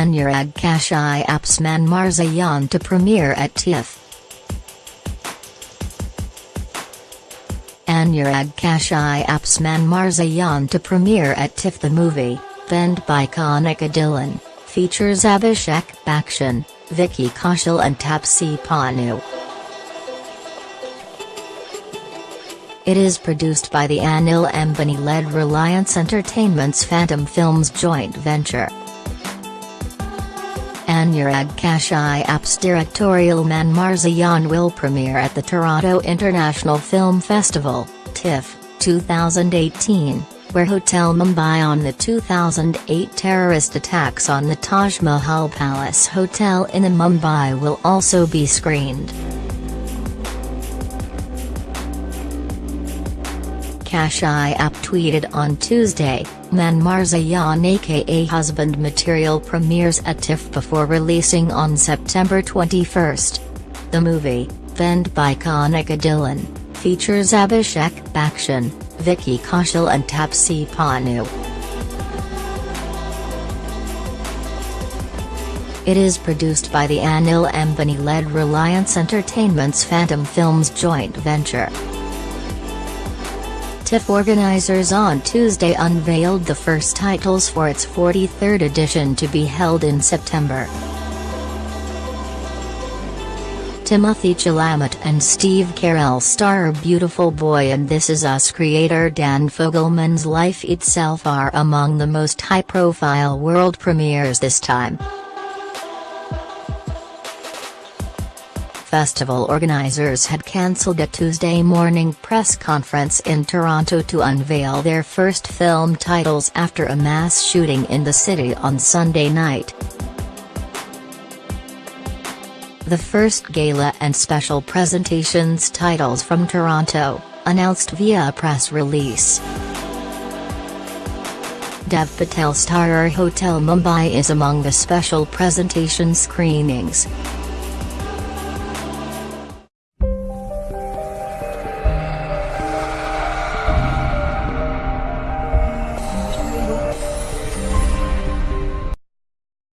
Anurag Kashyap's Manmarziyaan to premiere at TIFF. Anurag Kashyap's Manmarziyaan to premiere at TIFF the movie, penned by Kanika Dhillon, features Abhishek Bachchan, Vicky Kaushal and Taapsee Pannu. It is produced by the Anil Ambani-led Reliance Entertainment's Phantom Films joint venture. Anurag Kashyap's directorial Manmarziyaan will premiere at the Toronto International Film Festival, TIFF, 2018, where Hotel Mumbai on the 2008 terrorist attacks on the Taj Mahal Palace Hotel in Mumbai will also be screened. Kashyap tweeted on Tuesday, Manmarziyaan aka Husband material premieres at TIFF before releasing on September 21. The movie, penned by Kanika Dhillon, features Abhishek Bachchan, Vicky Kaushal and Taapsee Pannu. It is produced by the Anil Ambani-led Reliance Entertainment's Phantom Films joint venture. TIFF organizers on Tuesday unveiled the first titles for its 43rd edition to be held in September. Timothy Chalamet and Steve Carell star Beautiful Boy and This Is Us creator Dan Fogelman's Life Itself are among the most high-profile world premieres this time. Festival organizers had cancelled a Tuesday morning press conference in Toronto to unveil their first film titles after a mass shooting in the city on Sunday night. The first gala and special presentations titles from Toronto, announced via a press release. Dev Patel starrer Hotel Mumbai is among the special presentation screenings.